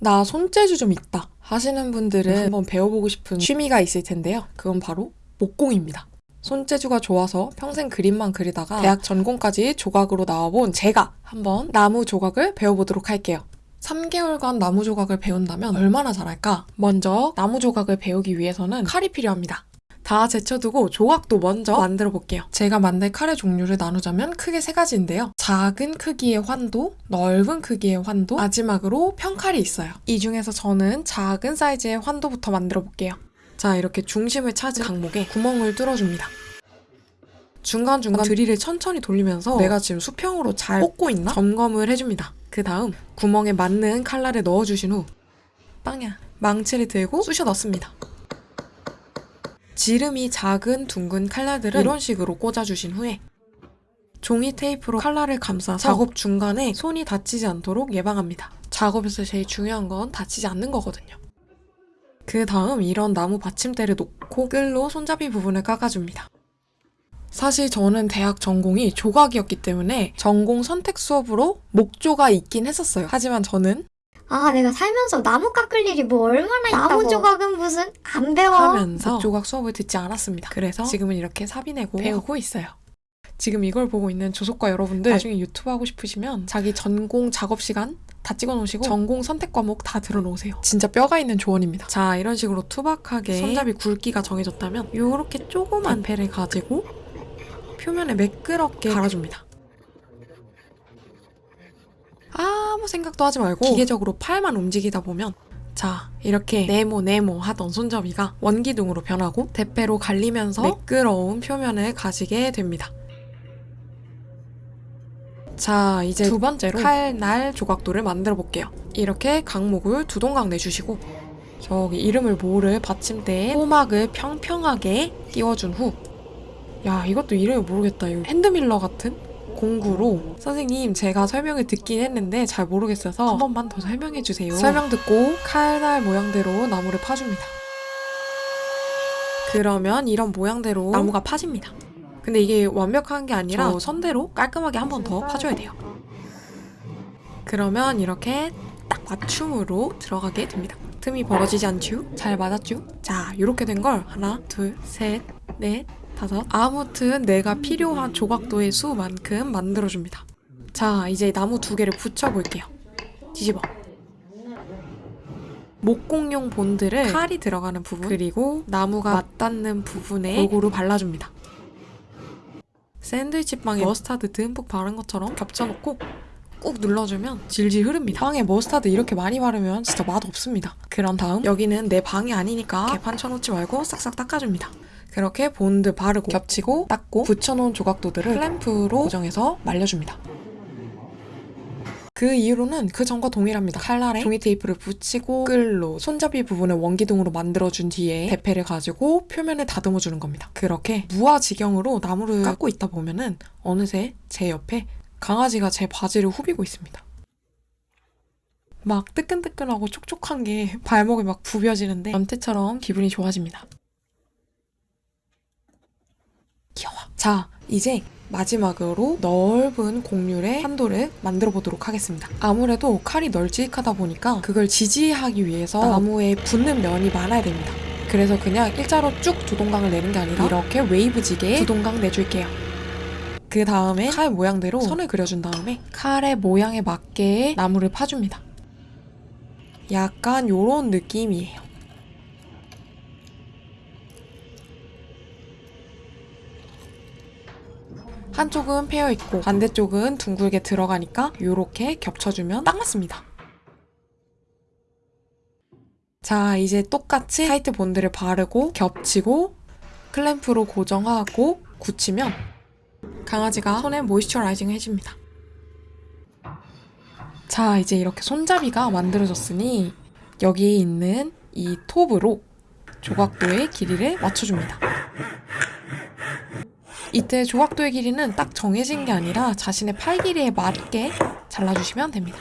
나 손재주 좀 있다 하시는 분들은 한번 배워보고 싶은 취미가 있을 텐데요. 그건 바로 목공입니다. 손재주가 좋아서 평생 그림만 그리다가 대학 전공까지 조각으로 나와본 제가 한번 나무 조각을 배워보도록 할게요. 3개월간 나무 조각을 배운다면 얼마나 잘할까? 먼저 나무 조각을 배우기 위해서는 칼이 필요합니다. 다 제쳐두고 조각도 먼저 만들어 볼게요. 제가 만들 칼의 종류를 나누자면 크게 세 가지인데요. 작은 크기의 환도, 넓은 크기의 환도, 마지막으로 평칼이 있어요. 이 중에서 저는 작은 사이즈의 환도부터 만들어 볼게요. 자, 이렇게 중심을 찾은 강목에 구멍을 뚫어줍니다. 중간중간 드릴을 천천히 돌리면서 내가 지금 수평으로 잘 꽂고 있나? 점검을 해줍니다. 그 다음 구멍에 맞는 칼날을 넣어주신 후 빵야 망치를 들고 쑤셔 넣습니다. 지름이 작은 둥근 칼날들은 이런 식으로 꽂아주신 후에 종이 테이프로 칼날을 감싸서 작업 중간에 손이 다치지 않도록 예방합니다. 작업에서 제일 중요한 건 다치지 않는 거거든요. 그 다음 이런 나무 받침대를 놓고 끌로 손잡이 부분을 깎아줍니다. 사실 저는 대학 전공이 조각이었기 때문에 전공 선택 수업으로 목조가 있긴 했었어요. 하지만 저는 아, 내가 살면서 나무 깎을 일이 뭐 얼마나 있다고. 나무 조각은 무슨 안 배워. 하면서 목조각 수업을 듣지 않았습니다. 그래서 지금은 이렇게 사비 내고 배우고 있어요. 지금 이걸 보고 있는 조속과 여러분들 나중에 유튜브 하고 싶으시면 자기 전공 작업 시간 다 찍어 놓으시고 전공 선택 과목 다 들어 놓으세요. 진짜 뼈가 있는 조언입니다. 자, 이런 식으로 투박하게 손잡이 굵기가 정해졌다면 이렇게 조그만 배를 가지고 표면에 매끄럽게 갈아줍니다. 아무 생각도 하지 말고 기계적으로 팔만 움직이다 보면 자 이렇게 네모 네모 하던 손잡이가 원기둥으로 변하고 대패로 갈리면서 매끄러운 표면을 가지게 됩니다. 자 이제 두 번째로 칼날 조각도를 만들어 볼게요. 이렇게 강목을 두 동강 내주시고 저기 이름을 모를 받침대에 호막을 평평하게 띄워준 후 야 이것도 이름을 모르겠다 이거 핸드밀러 같은 공구로 선생님 제가 설명을 듣긴 했는데 잘 모르겠어서 한 번만 더 설명해 주세요. 설명 듣고 칼날 모양대로 나무를 파줍니다. 그러면 이런 모양대로 나무가 파집니다. 근데 이게 완벽한 게 아니라 저 선대로 깔끔하게 한 번 더 파줘야 돼요. 그러면 이렇게 딱 맞춤으로 들어가게 됩니다. 틈이 벌어지지 않죠? 잘 맞았죠? 자 이렇게 된 걸 하나 둘 셋 넷 다섯 아무튼 내가 필요한 조각도의 수만큼 만들어줍니다. 자 이제 나무 두 개를 붙여볼게요. 뒤집어. 목공용 본드를 칼이 들어가는 부분 그리고 나무가 맞닿는 부분에 골고루 발라줍니다. 샌드위치 빵에 머스타드 듬뿍 바른 것처럼 겹쳐놓고 꾹 눌러주면 질질 흐릅니다. 빵에 머스타드 이렇게 많이 바르면 진짜 맛 없습니다. 그런 다음 여기는 내 방이 아니니까 개판 쳐놓지 말고 싹싹 닦아줍니다. 그렇게 본드 바르고 겹치고 닦고 붙여놓은 조각도들을 클램프로 고정해서 말려줍니다. 그 이후로는 그 전과 동일합니다. 칼날에 종이 테이프를 붙이고 끌로 손잡이 부분을 원기둥으로 만들어준 뒤에 대패를 가지고 표면을 다듬어주는 겁니다. 그렇게 무아지경으로 나무를 깎고 있다 보면은 어느새 제 옆에 강아지가 제 바지를 후비고 있습니다. 막 뜨끈뜨끈하고 촉촉한 게 발목에 막 부벼지는데 연태처럼 기분이 좋아집니다. 귀여워. 자, 이제 마지막으로 넓은 곡률의 한도를 만들어 보도록 하겠습니다. 아무래도 칼이 널찍하다 보니까 그걸 지지하기 위해서 나무에 붙는 면이 많아야 됩니다. 그래서 그냥 일자로 쭉 두 동강을 내는 게 아니라 이렇게 웨이브지게 두 동강 내줄게요. 그 다음에 칼 모양대로 선을 그려준 다음에 칼의 모양에 맞게 나무를 파줍니다. 약간 요런 느낌이에요. 한쪽은 패여 있고 반대쪽은 둥글게 들어가니까 이렇게 겹쳐주면 딱 맞습니다. 자 이제 똑같이 타이트 본드를 바르고 겹치고 클램프로 고정하고 굳히면 강아지가 손에 모이스처라이징 해줍니다. 자 이제 이렇게 손잡이가 만들어졌으니 여기에 있는 이 톱으로 조각도의 길이를 맞춰줍니다. 이때 조각도의 길이는 딱 정해진 게 아니라 자신의 팔 길이에 맞게 잘라주시면 됩니다.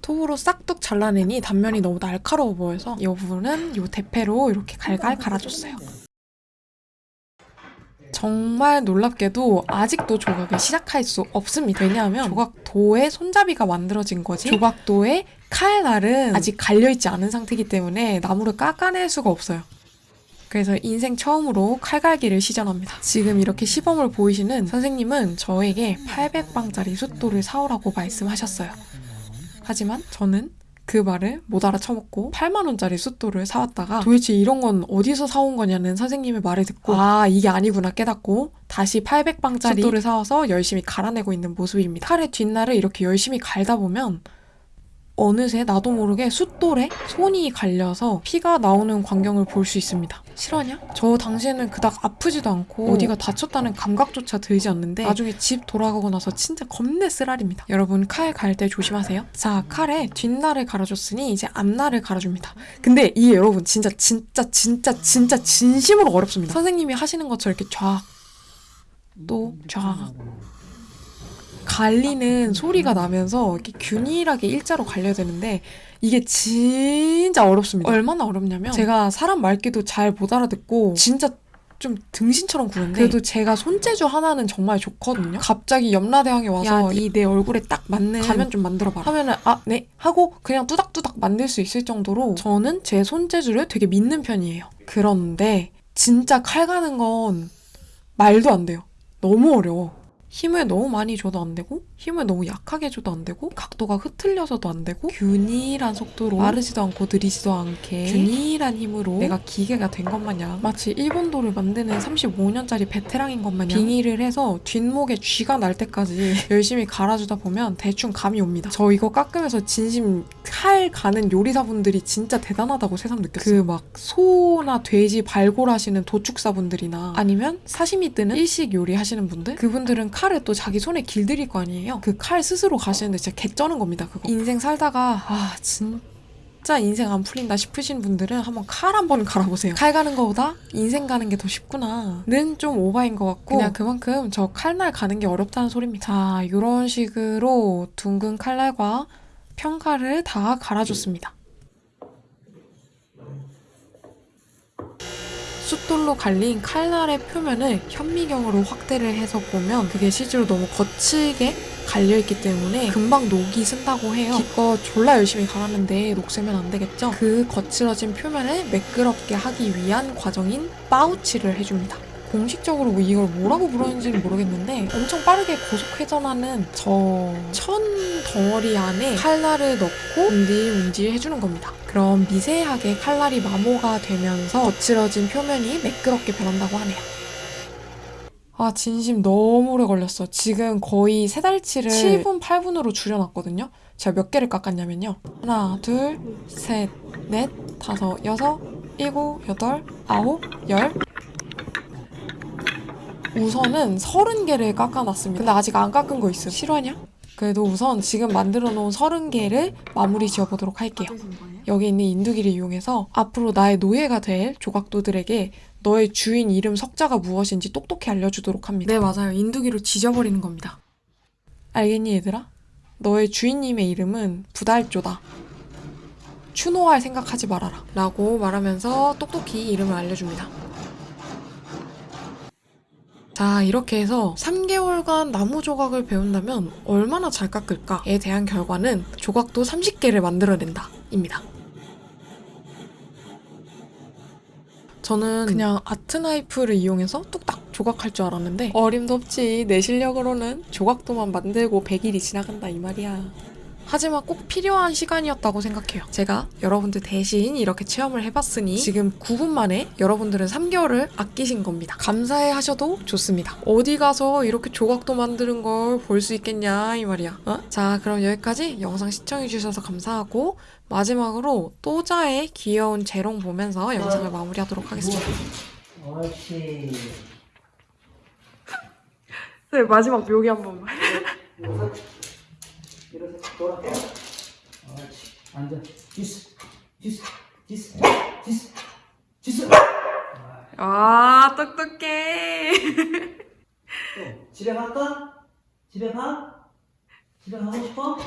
톱으로 싹둑 잘라내니 단면이 너무 날카로워 보여서 이 부분은 이 대패로 이렇게 갈갈 갈아줬어요. 정말 놀랍게도 아직도 조각을 시작할 수 없습니다. 왜냐하면 조각도에 손잡이가 만들어진 거지 조각도에 칼날은 아직 갈려있지 않은 상태이기 때문에 나무를 깎아낼 수가 없어요. 그래서 인생 처음으로 칼갈기를 시전합니다. 지금 이렇게 시범을 보이시는 선생님은 저에게 800방짜리 숫돌을 사오라고 말씀하셨어요. 하지만 저는 그 말을 못 알아쳐먹고 8만원짜리 숫돌을 사왔다가 도대체 이런 건 어디서 사온 거냐는 선생님의 말을 듣고 아 이게 아니구나 깨닫고 다시 800방짜리 숫돌을 사와서 열심히 갈아내고 있는 모습입니다. 칼의 뒷날을 이렇게 열심히 갈다 보면 어느새 나도 모르게 숫돌에 손이 갈려서 피가 나오는 광경을 볼 수 있습니다. 실화냐? 저 당시에는 그닥 아프지도 않고 어디가 다쳤다는 감각조차 들지 않는데 나중에 집 돌아가고 나서 진짜 겁내 쓰라립니다. 여러분 칼 갈 때 조심하세요. 자 칼에 뒷날을 갈아줬으니 이제 앞날을 갈아줍니다. 근데 이게 여러분 진짜 진짜 진짜 진짜 진심으로 어렵습니다. 선생님이 하시는 것처럼 이렇게 쫙 또 쫙 갈리는 소리가 나면서 이렇게 균일하게 일자로 갈려야 되는데 이게 진짜 어렵습니다. 얼마나 어렵냐면 제가 사람 말귀도 잘 못 알아듣고 진짜 좀 등신처럼 구는데 그래도 제가 손재주 하나는 정말 좋거든요. 갑자기 염라대왕이 와서 이 내 얼굴에 딱 맞는 가면 좀 만들어봐라 하면은 아 네 하고 그냥 뚜닥뚜닥 만들 수 있을 정도로 저는 제 손재주를 되게 믿는 편이에요. 그런데 진짜 칼 가는 건 말도 안 돼요. 너무 어려워. 힘을 너무 많이 줘도 안 되고 힘을 너무 약하게 줘도 안 되고 각도가 흐틀려서도 안 되고 균일한 속도로 마르지도 않고 느리지도 않게 균일한 힘으로 내가 기계가 된 것 마냥 마치 일본도를 만드는 35년짜리 베테랑인 것 마냥 빙의를 해서 뒷목에 쥐가 날 때까지 열심히 갈아주다 보면 대충 감이 옵니다. 저 이거 깎으면서 진심 칼 가는 요리사분들이 진짜 대단하다고 새삼 느꼈어요. 그 막 소나 돼지 발골하시는 도축사분들이나 아니면 사시미 뜨는 일식 요리 하시는 분들 그분들은 칼을 또 자기 손에 길들일 거 아니에요. 그 칼 스스로 가시는데 진짜 개쩌는 겁니다. 그거. 인생 살다가 아 진짜 인생 안 풀린다 싶으신 분들은 한번 칼 한번 갈아보세요. 칼 가는 거보다 인생 가는 게 더 쉽구나 는 좀 오바인 것 같고 그냥 그만큼 저 칼날 가는 게 어렵다는 소리입니다. 자 이런 식으로 둥근 칼날과 평칼을 다 갈아줬습니다. 숫돌로 갈린 칼날의 표면을 현미경으로 확대를 해서 보면 그게 실제로 너무 거칠게 갈려있기 때문에 금방 녹이 쓴다고 해요. 기껏 졸라 열심히 갈았는데 녹슬면 안 되겠죠? 그 거칠어진 표면을 매끄럽게 하기 위한 과정인 파우치를 해줍니다. 공식적으로 뭐 이걸 뭐라고 부르는지는 모르겠는데 엄청 빠르게 고속 회전하는 저 천 덩어리 안에 칼날을 넣고 운질운질 해주는 겁니다. 그럼 미세하게 칼날이 마모가 되면서 거칠어진 표면이 매끄럽게 변한다고 하네요. 아 진심 너무 오래 걸렸어. 지금 거의 세 달치를 7분 8분으로 줄여놨거든요. 제가 몇 개를 깎았냐면요. 하나, 둘, 셋, 넷, 다섯, 여섯, 일곱, 여덟, 아홉, 열. 우선은 서른 개를 깎아놨습니다. 근데 아직 안 깎은 거 있어요. 실화냐? 그래도 우선 지금 만들어 놓은 서른 개를 마무리 지어보도록 할게요. 여기 있는 인두기를 이용해서 앞으로 나의 노예가 될 조각도들에게 너의 주인 이름 석자가 무엇인지 똑똑히 알려주도록 합니다. 네, 맞아요. 인두기로 지져버리는 겁니다. 알겠니, 얘들아? 너의 주인님의 이름은 부달조다. 추노할 생각하지 말아라. 라고 말하면서 똑똑히 이름을 알려줍니다. 자, 이렇게 해서 3개월간 나무 조각을 배운다면 얼마나 잘 깎을까에 대한 결과는 조각도 30개를 만들어낸다. 입니다. 저는 그냥 아트 나이프를 이용해서 뚝딱 조각할 줄 알았는데 어림도 없지 내 실력으로는 조각도만 만들고 100일이 지나간다 이 말이야 하지만 꼭 필요한 시간이었다고 생각해요 제가 여러분들 대신 이렇게 체험을 해봤으니 지금 9분 만에 여러분들은 3개월을 아끼신 겁니다 감사해 하셔도 좋습니다 어디 가서 이렇게 조각도 만드는 걸 볼 수 있겠냐 이 말이야 어? 자 그럼 여기까지 영상 시청해주셔서 감사하고 마지막으로 또자의 귀여운 재롱 보면서 영상을 마무리하도록 하겠습니다. 옳지. 네 마지막 묘기 한 번만. 돌아. 옳지. 앉아. 디스. 디스. 디스. 디스. 디스. 아 똑똑해. 또 집에 갈까? 집에 가? 집에 가고 싶어?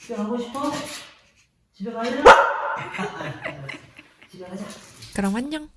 집에 가고 싶어? 집에 가야 되나? 집에 가자. 그럼 안녕.